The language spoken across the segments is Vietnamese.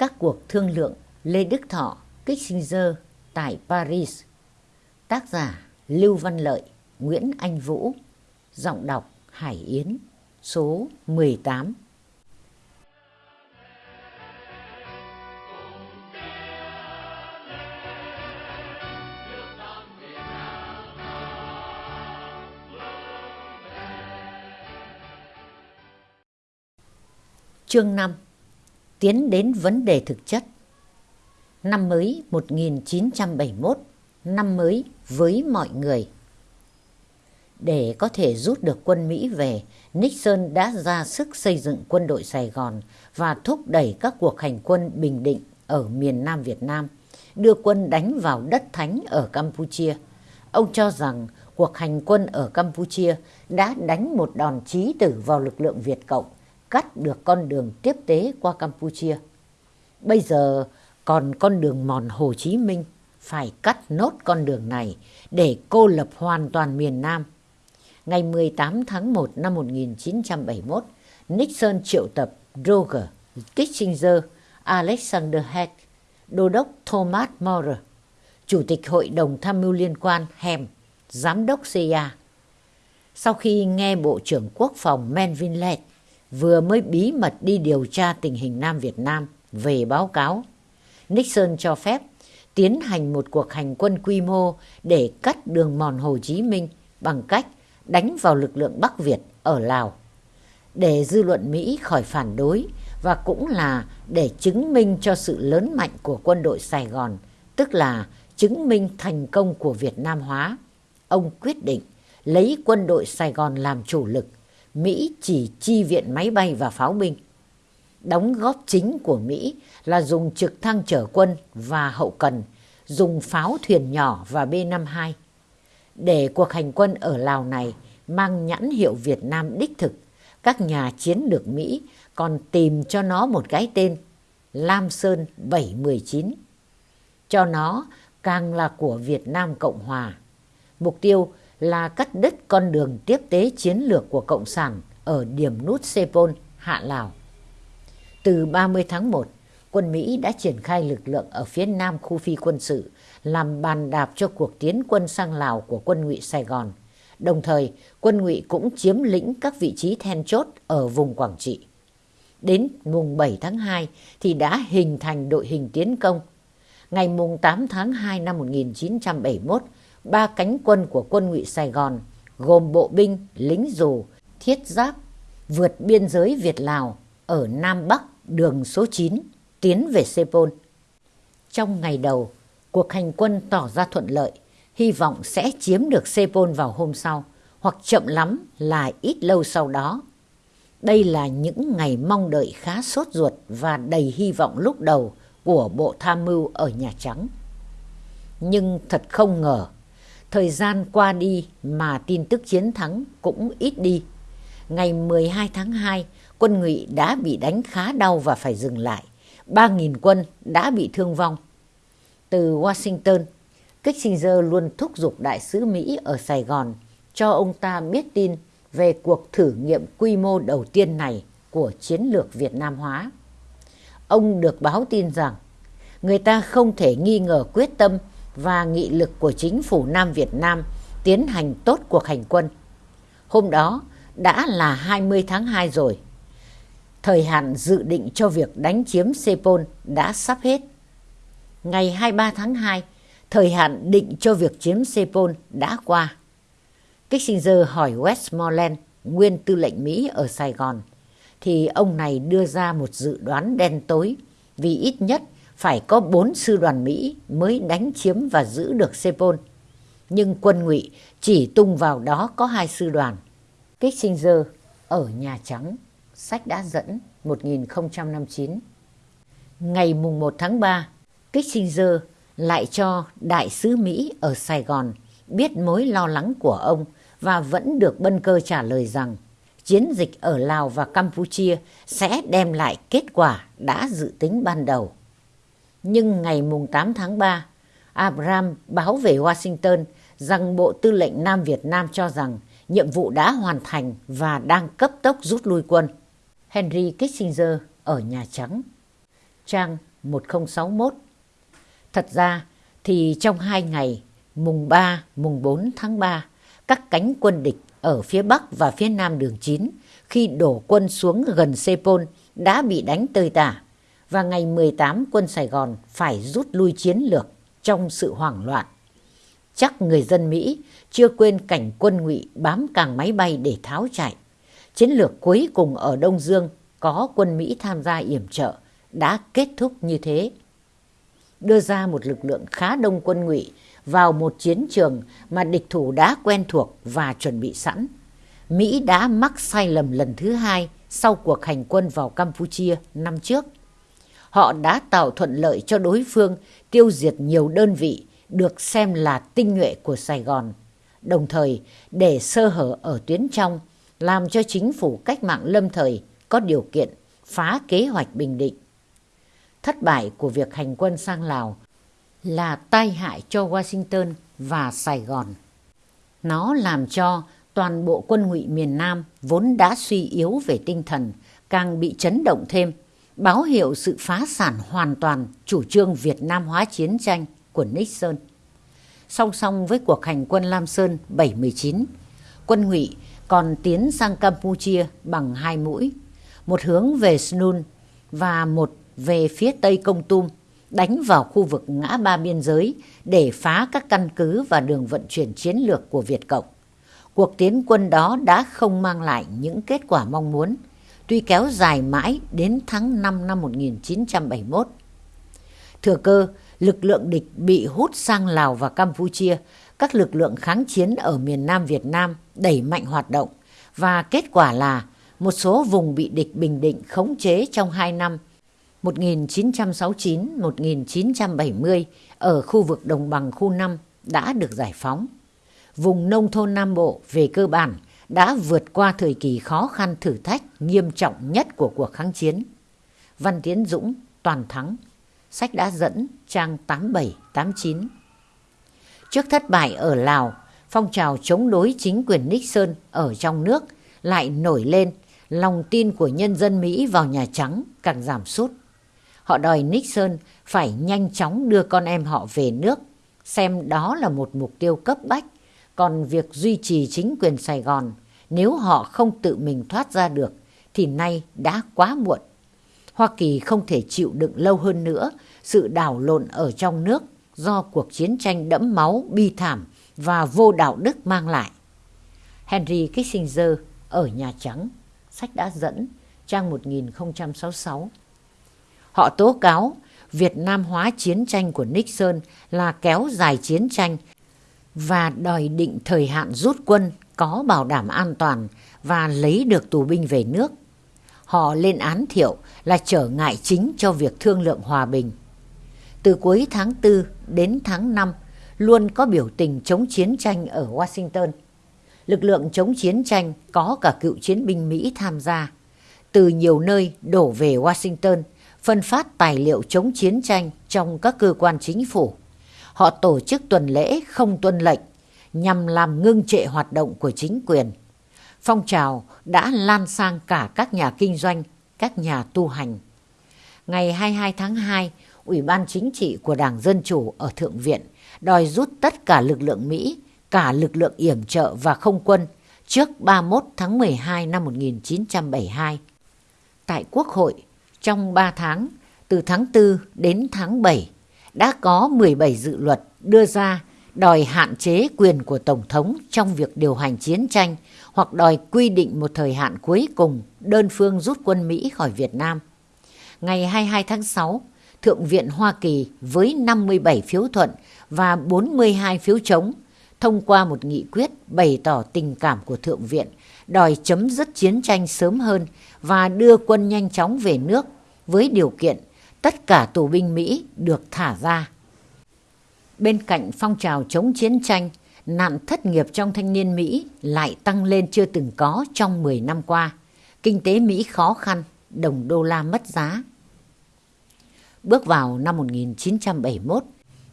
Các cuộc thương lượng Lê Đức Thọ, Kissinger tại Paris. Tác giả Lưu Văn Lợi, Nguyễn Anh Vũ. Giọng đọc Hải Yến. Số 18. Chương 5 Tiến đến vấn đề thực chất. Năm mới 1971 Năm mới với mọi người. Để có thể rút được quân Mỹ về, Nixon đã ra sức xây dựng quân đội Sài Gòn và thúc đẩy các cuộc hành quân Bình Định ở miền Nam Việt Nam, đưa quân đánh vào đất thánh ở Campuchia. Ông cho rằng cuộc hành quân ở Campuchia đã đánh một đòn chí tử vào lực lượng Việt Cộng cắt được con đường tiếp tế qua Campuchia. Bây giờ còn con đường mòn Hồ Chí Minh phải cắt nốt con đường này để cô lập hoàn toàn miền Nam. Ngày 18 tháng 1 năm 1971, Nixon triệu tập Roger Kissinger, Alexander Haig, Đô đốc Thomas More, Chủ tịch Hội đồng Tham mưu Liên quan Hem, Giám đốc CIA. Sau khi nghe Bộ trưởng Quốc phòng Melvin Lett vừa mới bí mật đi điều tra tình hình Nam Việt Nam về báo cáo. Nixon cho phép tiến hành một cuộc hành quân quy mô để cắt đường mòn Hồ Chí Minh bằng cách đánh vào lực lượng Bắc Việt ở Lào. Để dư luận Mỹ khỏi phản đối và cũng là để chứng minh cho sự lớn mạnh của quân đội Sài Gòn, tức là chứng minh thành công của Việt Nam hóa. Ông quyết định lấy quân đội Sài Gòn làm chủ lực Mỹ chỉ chi viện máy bay và pháo binh. Đóng góp chính của Mỹ là dùng trực thăng chở quân và hậu cần, dùng pháo thuyền nhỏ và B-52. Để cuộc hành quân ở Lào này mang nhãn hiệu Việt Nam đích thực, các nhà chiến lược Mỹ còn tìm cho nó một cái tên Lam Sơn 719. Cho nó càng là của Việt Nam Cộng Hòa. Mục tiêu là cắt đứt con đường tiếp tế chiến lược của Cộng sản ở điểm nút Sepol, Hạ Lào. Từ 30 tháng 1, quân Mỹ đã triển khai lực lượng ở phía nam khu phi quân sự làm bàn đạp cho cuộc tiến quân sang Lào của quân ngụy Sài Gòn. Đồng thời, quân ngụy cũng chiếm lĩnh các vị trí then chốt ở vùng Quảng Trị. Đến mùng 7 tháng 2 thì đã hình thành đội hình tiến công. Ngày mùng 8 tháng 2 năm 1971, ba cánh quân của quân ngụy Sài Gòn gồm bộ binh, lính dù, thiết giáp vượt biên giới Việt-Lào ở Nam Bắc đường số 9 tiến về Sepol. Trong ngày đầu, cuộc hành quân tỏ ra thuận lợi, hy vọng sẽ chiếm được Sepol vào hôm sau, hoặc chậm lắm là ít lâu sau đó. Đây là những ngày mong đợi khá sốt ruột và đầy hy vọng lúc đầu của Bộ Tham mưu ở Nhà Trắng. Nhưng thật không ngờ, Thời gian qua đi mà tin tức chiến thắng cũng ít đi. Ngày 12 tháng 2, quân ngụy đã bị đánh khá đau và phải dừng lại. 3.000 quân đã bị thương vong. Từ Washington, Kissinger luôn thúc giục đại sứ Mỹ ở Sài Gòn cho ông ta biết tin về cuộc thử nghiệm quy mô đầu tiên này của chiến lược Việt Nam hóa. Ông được báo tin rằng người ta không thể nghi ngờ quyết tâm và nghị lực của chính phủ Nam Việt Nam tiến hành tốt cuộc hành quân. Hôm đó đã là 20 tháng 2 rồi. Thời hạn dự định cho việc đánh chiếm Sepol đã sắp hết. Ngày 23 tháng 2, thời hạn định cho việc chiếm Sepol đã qua. Kissinger hỏi Westmoreland, nguyên tư lệnh Mỹ ở Sài Gòn, thì ông này đưa ra một dự đoán đen tối vì ít nhất phải có bốn sư đoàn Mỹ mới đánh chiếm và giữ được Sepol. Nhưng quân ngụy chỉ tung vào đó có hai sư đoàn. Kissinger ở Nhà Trắng, sách đã dẫn 1059. Ngày mùng 1 tháng 3, Kissinger lại cho đại sứ Mỹ ở Sài Gòn biết mối lo lắng của ông và vẫn được bân cơ trả lời rằng chiến dịch ở Lào và Campuchia sẽ đem lại kết quả đã dự tính ban đầu. Nhưng ngày mùng 8 tháng 3, Abraham báo về Washington rằng Bộ Tư lệnh Nam Việt Nam cho rằng nhiệm vụ đã hoàn thành và đang cấp tốc rút lui quân. Henry Kissinger ở Nhà Trắng Trang 1061. Thật ra thì trong hai ngày mùng 3, mùng 4 tháng 3, các cánh quân địch ở phía Bắc và phía Nam đường 9 khi đổ quân xuống gần Sepol đã bị đánh tơi tả và ngày 18 quân Sài Gòn phải rút lui chiến lược trong sự hoảng loạn. Chắc người dân Mỹ chưa quên cảnh quân ngụy bám càng máy bay để tháo chạy. Chiến lược cuối cùng ở Đông Dương có quân Mỹ tham gia yểm trợ đã kết thúc như thế. Đưa ra một lực lượng khá đông quân ngụy vào một chiến trường mà địch thủ đã quen thuộc và chuẩn bị sẵn. Mỹ đã mắc sai lầm lần thứ hai sau cuộc hành quân vào Campuchia năm trước. Họ đã tạo thuận lợi cho đối phương tiêu diệt nhiều đơn vị được xem là tinh nhuệ của Sài Gòn, đồng thời để sơ hở ở tuyến trong, làm cho chính phủ cách mạng lâm thời có điều kiện phá kế hoạch Bình Định. Thất bại của việc hành quân sang Lào là tai hại cho Washington và Sài Gòn. Nó làm cho toàn bộ quân ngụy miền Nam vốn đã suy yếu về tinh thần càng bị chấn động thêm, báo hiệu sự phá sản hoàn toàn chủ trương Việt Nam hóa chiến tranh của Nixon. Song song với cuộc hành quân Lam Sơn 719, quân ngụy còn tiến sang Campuchia bằng hai mũi, một hướng về Snun và một về phía tây Công Tum, đánh vào khu vực ngã ba biên giới để phá các căn cứ và đường vận chuyển chiến lược của Việt Cộng. Cuộc tiến quân đó đã không mang lại những kết quả mong muốn, tuy kéo dài mãi đến tháng 5 năm 1971. Thừa cơ, lực lượng địch bị hút sang Lào và Campuchia, các lực lượng kháng chiến ở miền Nam Việt Nam đẩy mạnh hoạt động và kết quả là một số vùng bị địch bình định khống chế trong 2 năm 1969-1970 ở khu vực đồng bằng khu 5 đã được giải phóng. Vùng nông thôn Nam Bộ về cơ bản đã vượt qua thời kỳ khó khăn thử thách nghiêm trọng nhất của cuộc kháng chiến. Văn Tiến Dũng, Toàn Thắng, sách đã dẫn trang 87-89. Trước thất bại ở Lào, phong trào chống đối chính quyền Nixon ở trong nước lại nổi lên, lòng tin của nhân dân Mỹ vào Nhà Trắng càng giảm sút. Họ đòi Nixon phải nhanh chóng đưa con em họ về nước, xem đó là một mục tiêu cấp bách. Còn việc duy trì chính quyền Sài Gòn, nếu họ không tự mình thoát ra được, thì nay đã quá muộn. Hoa Kỳ không thể chịu đựng lâu hơn nữa sự đảo lộn ở trong nước do cuộc chiến tranh đẫm máu, bi thảm và vô đạo đức mang lại. Henry Kissinger ở Nhà Trắng, sách đã dẫn, trang 1066. Họ tố cáo Việt Nam hóa chiến tranh của Nixon là kéo dài chiến tranh và đòi định thời hạn rút quân, có bảo đảm an toàn và lấy được tù binh về nước. Họ lên án Thiệu là trở ngại chính cho việc thương lượng hòa bình. Từ cuối tháng 4 đến tháng 5 luôn có biểu tình chống chiến tranh ở Washington. Lực lượng chống chiến tranh có cả cựu chiến binh Mỹ tham gia. Từ nhiều nơi đổ về Washington, phân phát tài liệu chống chiến tranh trong các cơ quan chính phủ. Họ tổ chức tuần lễ không tuân lệnh nhằm làm ngưng trệ hoạt động của chính quyền. Phong trào đã lan sang cả các nhà kinh doanh, các nhà tu hành. Ngày 22 tháng 2, Ủy ban Chính trị của Đảng Dân Chủ ở Thượng viện đòi rút tất cả lực lượng Mỹ, cả lực lượng yểm trợ và không quân trước 31 tháng 12 năm 1972. Tại Quốc hội, trong 3 tháng, từ tháng 4 đến tháng 7, đã có 17 dự luật đưa ra đòi hạn chế quyền của Tổng thống trong việc điều hành chiến tranh hoặc đòi quy định một thời hạn cuối cùng đơn phương rút quân Mỹ khỏi Việt Nam. Ngày 22 tháng 6, Thượng viện Hoa Kỳ với 57 phiếu thuận và 42 phiếu chống thông qua một nghị quyết bày tỏ tình cảm của Thượng viện đòi chấm dứt chiến tranh sớm hơn và đưa quân nhanh chóng về nước với điều kiện tất cả tù binh Mỹ được thả ra. Bên cạnh phong trào chống chiến tranh, nạn thất nghiệp trong thanh niên Mỹ lại tăng lên chưa từng có trong 10 năm qua. Kinh tế Mỹ khó khăn, đồng đô la mất giá. Bước vào năm 1971,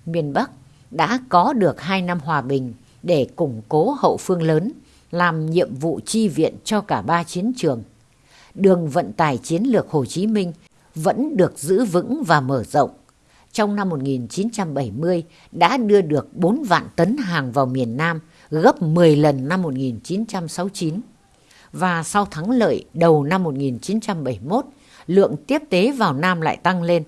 miền Bắc đã có được 2 năm hòa bình để củng cố hậu phương lớn, làm nhiệm vụ chi viện cho cả ba chiến trường. Đường vận tải chiến lược Hồ Chí Minh vẫn được giữ vững và mở rộng. Trong năm 1970 đã đưa được 4 vạn tấn hàng vào miền Nam, gấp 10 lần năm 1969. Và sau thắng lợi đầu năm 1971, lượng tiếp tế vào Nam lại tăng lên.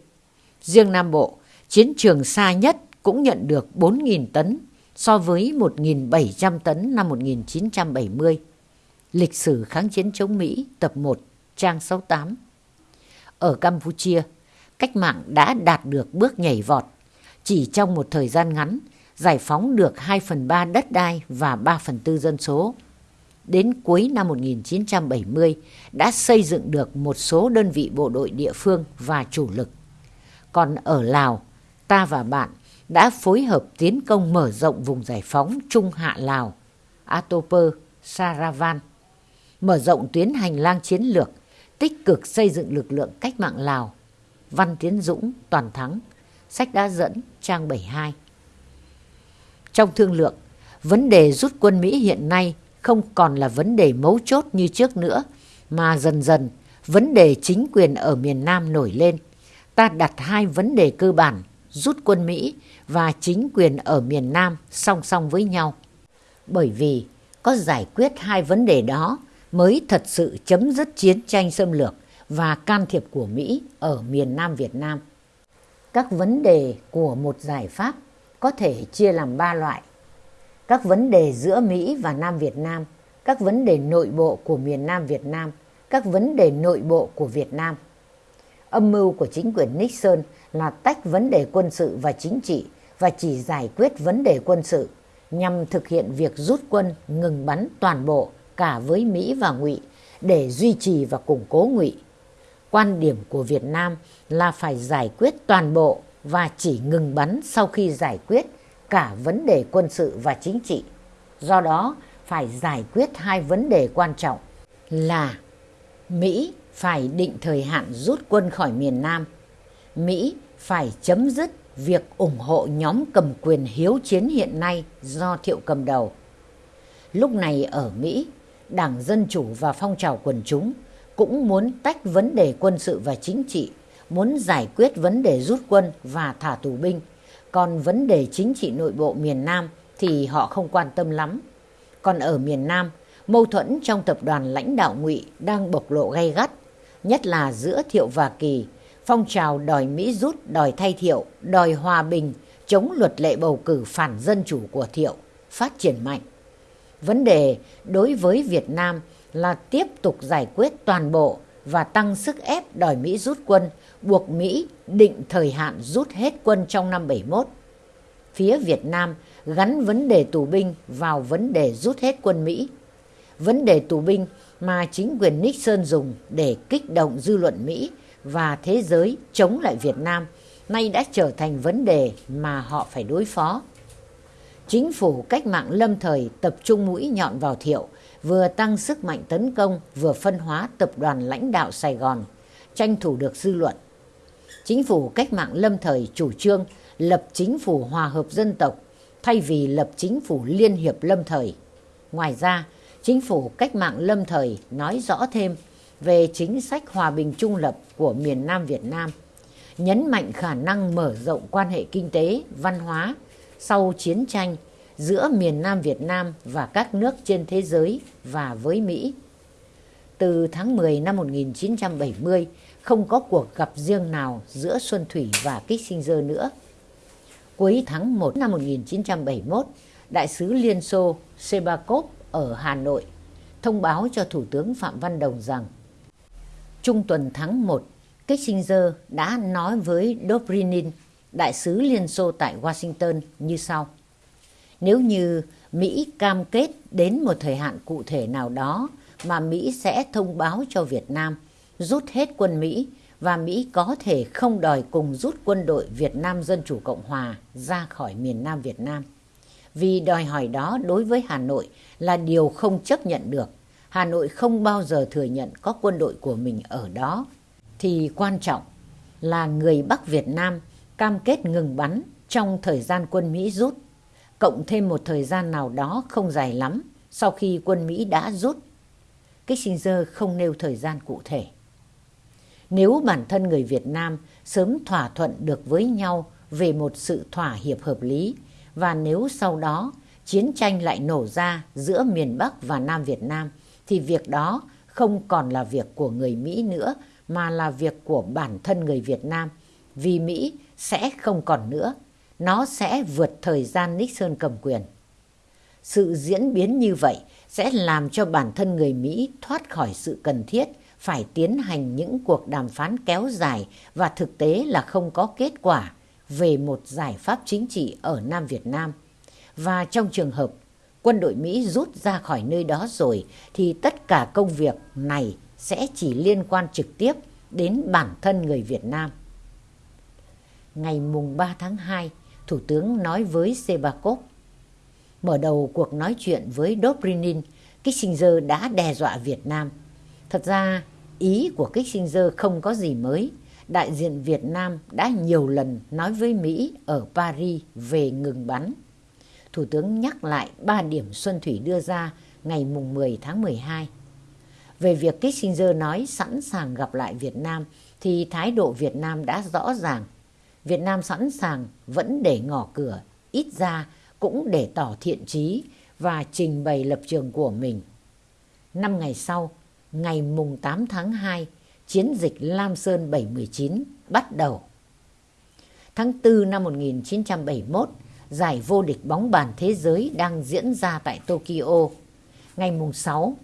Riêng Nam Bộ, chiến trường xa nhất cũng nhận được 4.000 tấn so với 1.700 tấn năm 1970. Lịch sử kháng chiến chống Mỹ tập 1 trang 68 ở Campuchia, cách mạng đã đạt được bước nhảy vọt. Chỉ trong một thời gian ngắn, giải phóng được 2 phần 3 đất đai và 3 phần 4 dân số. Đến cuối năm 1970 đã xây dựng được một số đơn vị bộ đội địa phương và chủ lực. Còn ở Lào, ta và bạn đã phối hợp tiến công mở rộng vùng giải phóng Trung Hạ Lào, Atoper, Saravan, mở rộng tuyến hành lang chiến lược, tích cực xây dựng lực lượng cách mạng Lào. Văn Tiến Dũng, Toàn Thắng, sách đã dẫn, trang 72. Trong thương lượng, vấn đề rút quân Mỹ hiện nay không còn là vấn đề mấu chốt như trước nữa, mà dần dần vấn đề chính quyền ở miền Nam nổi lên. Ta đặt hai vấn đề cơ bản, rút quân Mỹ và chính quyền ở miền Nam song song với nhau. Bởi vì có giải quyết hai vấn đề đó mới thật sự chấm dứt chiến tranh xâm lược và can thiệp của Mỹ ở miền Nam Việt Nam. Các vấn đề của một giải pháp có thể chia làm ba loại. Các vấn đề giữa Mỹ và Nam Việt Nam, các vấn đề nội bộ của miền Nam Việt Nam, các vấn đề nội bộ của Việt Nam. Âm mưu của chính quyền Nixon là tách vấn đề quân sự và chính trị và chỉ giải quyết vấn đề quân sự nhằm thực hiện việc rút quân ngừng bắn toàn bộ cả với Mỹ và Ngụy để duy trì và củng cố Ngụy. Quan điểm của Việt Nam là phải giải quyết toàn bộ và chỉ ngừng bắn sau khi giải quyết cả vấn đề quân sự và chính trị. Do đó, phải giải quyết hai vấn đề quan trọng là Mỹ phải định thời hạn rút quân khỏi miền Nam, Mỹ phải chấm dứt việc ủng hộ nhóm cầm quyền hiếu chiến hiện nay do Thiệu cầm đầu. Lúc này ở Mỹ, Đảng Dân Chủ và phong trào quần chúng cũng muốn tách vấn đề quân sự và chính trị, muốn giải quyết vấn đề rút quân và thả tù binh. Còn vấn đề chính trị nội bộ miền Nam thì họ không quan tâm lắm. Còn ở miền Nam, mâu thuẫn trong tập đoàn lãnh đạo ngụy đang bộc lộ gay gắt, nhất là giữa Thiệu và Kỳ. Phong trào đòi Mỹ rút, đòi thay Thiệu, đòi hòa bình, chống luật lệ bầu cử phản dân chủ của Thiệu, phát triển mạnh. Vấn đề đối với Việt Nam là tiếp tục giải quyết toàn bộ và tăng sức ép đòi Mỹ rút quân, buộc Mỹ định thời hạn rút hết quân trong năm 71. Phía Việt Nam gắn vấn đề tù binh vào vấn đề rút hết quân Mỹ. Vấn đề tù binh mà chính quyền Nixon dùng để kích động dư luận Mỹ và thế giới chống lại Việt Nam nay đã trở thành vấn đề mà họ phải đối phó. Chính phủ cách mạng lâm thời tập trung mũi nhọn vào thiệu, vừa tăng sức mạnh tấn công, vừa phân hóa tập đoàn lãnh đạo Sài Gòn, tranh thủ được dư luận. Chính phủ cách mạng lâm thời chủ trương lập chính phủ hòa hợp dân tộc thay vì lập chính phủ liên hiệp lâm thời. Ngoài ra, chính phủ cách mạng lâm thời nói rõ thêm về chính sách hòa bình trung lập của miền Nam Việt Nam, nhấn mạnh khả năng mở rộng quan hệ kinh tế, văn hóa sau chiến tranh giữa miền Nam Việt Nam và các nước trên thế giới và với Mỹ. Từ tháng 10 năm 1970, không có cuộc gặp riêng nào giữa Xuân Thủy và Kissinger nữa. Cuối tháng 1 năm 1971, Đại sứ Liên Xô Sebakov ở Hà Nội thông báo cho Thủ tướng Phạm Văn Đồng rằng Trung tuần tháng 1, Kissinger đã nói với Dobrinin, Đại sứ Liên Xô tại Washington như sau. Nếu như Mỹ cam kết đến một thời hạn cụ thể nào đó mà Mỹ sẽ thông báo cho Việt Nam rút hết quân Mỹ và Mỹ có thể không đòi cùng rút quân đội Việt Nam Dân Chủ Cộng Hòa ra khỏi miền Nam Việt Nam. Vì đòi hỏi đó đối với Hà Nội là điều không chấp nhận được. Hà Nội không bao giờ thừa nhận có quân đội của mình ở đó. Thì quan trọng là người Bắc Việt Nam cam kết ngừng bắn trong thời gian quân Mỹ rút cộng thêm một thời gian nào đó không dài lắm sau khi quân Mỹ đã rút. Kissinger không nêu thời gian cụ thể. Nếu bản thân người Việt Nam sớm thỏa thuận được với nhau về một sự thỏa hiệp hợp lý và nếu sau đó chiến tranh lại nổ ra giữa miền Bắc và Nam Việt Nam, thì việc đó không còn là việc của người Mỹ nữa, mà là việc của bản thân người Việt Nam vì Mỹ sẽ không còn nữa. Nó sẽ vượt thời gian Nixon cầm quyền. Sự diễn biến như vậy sẽ làm cho bản thân người Mỹ thoát khỏi sự cần thiết phải tiến hành những cuộc đàm phán kéo dài và thực tế là không có kết quả về một giải pháp chính trị ở Nam Việt Nam. Và trong trường hợp quân đội Mỹ rút ra khỏi nơi đó rồi, thì tất cả công việc này sẽ chỉ liên quan trực tiếp đến bản thân người Việt Nam. Ngày mùng 3 tháng 2, Thủ tướng nói với Sebakov, mở đầu cuộc nói chuyện với Dobrynin, Kissinger đã đe dọa Việt Nam. Thật ra, ý của Kissinger không có gì mới. Đại diện Việt Nam đã nhiều lần nói với Mỹ ở Paris về ngừng bắn. Thủ tướng nhắc lại ba điểm Xuân Thủy đưa ra ngày mùng 10 tháng 12. Về việc Kissinger nói sẵn sàng gặp lại Việt Nam thì thái độ Việt Nam đã rõ ràng. Việt Nam sẵn sàng vẫn để ngỏ cửa, ít ra cũng để tỏ thiện trí và trình bày lập trường của mình. Năm ngày sau, ngày mùng 8 tháng 2, chiến dịch Lam Sơn 719 bắt đầu. Tháng 4 năm 1971, giải vô địch bóng bàn thế giới đang diễn ra tại Tokyo. Ngày mùng 6,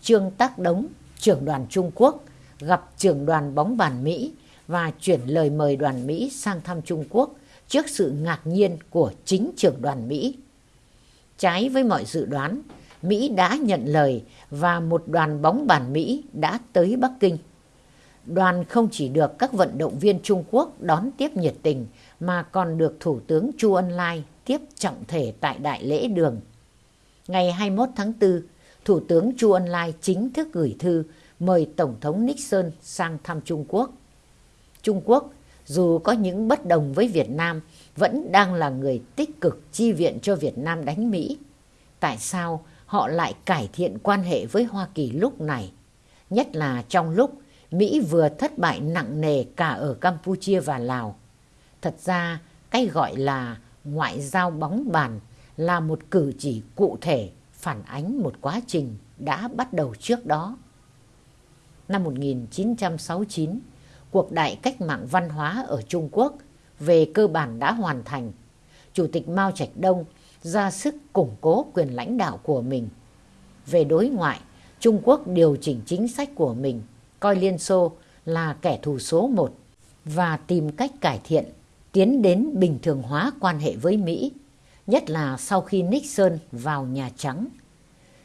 Trương Tác Đống, trưởng đoàn Trung Quốc, gặp trưởng đoàn bóng bàn Mỹ và chuyển lời mời đoàn Mỹ sang thăm Trung Quốc trước sự ngạc nhiên của chính trưởng đoàn Mỹ. Trái với mọi dự đoán, Mỹ đã nhận lời và một đoàn bóng bàn Mỹ đã tới Bắc Kinh. Đoàn không chỉ được các vận động viên Trung Quốc đón tiếp nhiệt tình mà còn được Thủ tướng Chu Ân Lai tiếp trọng thể tại Đại lễ đường. Ngày 21 tháng 4, Thủ tướng Chu Ân Lai chính thức gửi thư mời Tổng thống Nixon sang thăm Trung Quốc. Trung Quốc, dù có những bất đồng với Việt Nam, vẫn đang là người tích cực chi viện cho Việt Nam đánh Mỹ. Tại sao họ lại cải thiện quan hệ với Hoa Kỳ lúc này? Nhất là trong lúc Mỹ vừa thất bại nặng nề cả ở Campuchia và Lào. Thật ra, cái gọi là ngoại giao bóng bàn là một cử chỉ cụ thể phản ánh một quá trình đã bắt đầu trước đó. Năm 1969, cuộc đại cách mạng văn hóa ở Trung Quốc về cơ bản đã hoàn thành. Chủ tịch Mao Trạch Đông ra sức củng cố quyền lãnh đạo của mình. Về đối ngoại, Trung Quốc điều chỉnh chính sách của mình, coi Liên Xô là kẻ thù số một và tìm cách cải thiện, tiến đến bình thường hóa quan hệ với Mỹ, nhất là sau khi Nixon vào Nhà Trắng.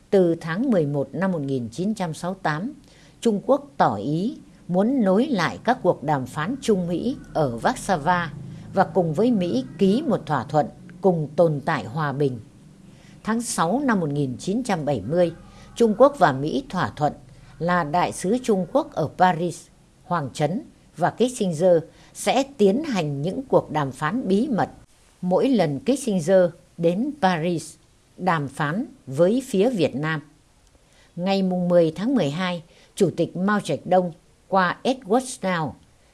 Từ tháng 11 năm 1968, Trung Quốc tỏ ý muốn nối lại các cuộc đàm phán Trung Mỹ ở Warsaw và cùng với Mỹ ký một thỏa thuận cùng tồn tại hòa bình. Tháng 6 năm 1970, Trung Quốc và Mỹ thỏa thuận là đại sứ Trung Quốc ở Paris, Hoàng Trấn và Kissinger sẽ tiến hành những cuộc đàm phán bí mật. Mỗi lần Kissinger đến Paris đàm phán với phía Việt Nam. Ngày 10 tháng 12, Chủ tịch Mao Trạch Đông qua Edward Snow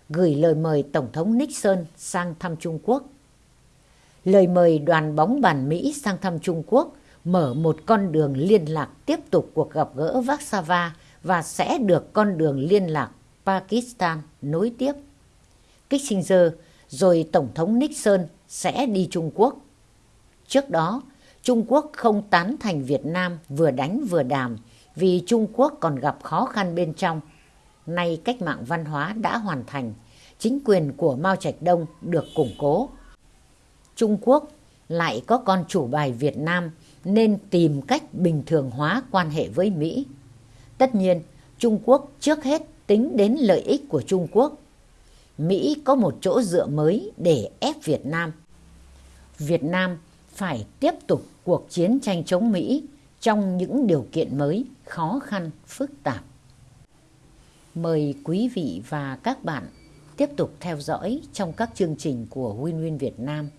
gửi lời mời Tổng thống Nixon sang thăm Trung Quốc. Lời mời đoàn bóng bàn Mỹ sang thăm Trung Quốc mở một con đường liên lạc tiếp tục cuộc gặp gỡ Warsaw và sẽ được con đường liên lạc Pakistan nối tiếp. Kissinger rồi Tổng thống Nixon sẽ đi Trung Quốc. Trước đó, Trung Quốc không tán thành Việt Nam vừa đánh vừa đàm vì Trung Quốc còn gặp khó khăn bên trong. Nay cách mạng văn hóa đã hoàn thành, chính quyền của Mao Trạch Đông được củng cố. Trung Quốc lại có con chủ bài Việt Nam nên tìm cách bình thường hóa quan hệ với Mỹ. Tất nhiên, Trung Quốc trước hết tính đến lợi ích của Trung Quốc. Mỹ có một chỗ dựa mới để ép Việt Nam. Việt Nam phải tiếp tục cuộc chiến tranh chống Mỹ trong những điều kiện mới, khó khăn, phức tạp. Mời quý vị và các bạn tiếp tục theo dõi trong các chương trình của Win Win Việt Nam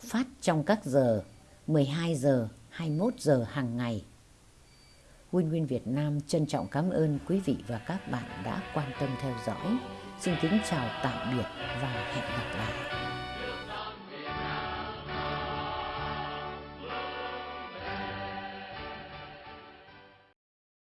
phát trong các giờ 12 giờ, 21 giờ hàng ngày. Win Win Việt Nam trân trọng cảm ơn quý vị và các bạn đã quan tâm theo dõi. xin kính chào tạm biệt và hẹn gặp lại.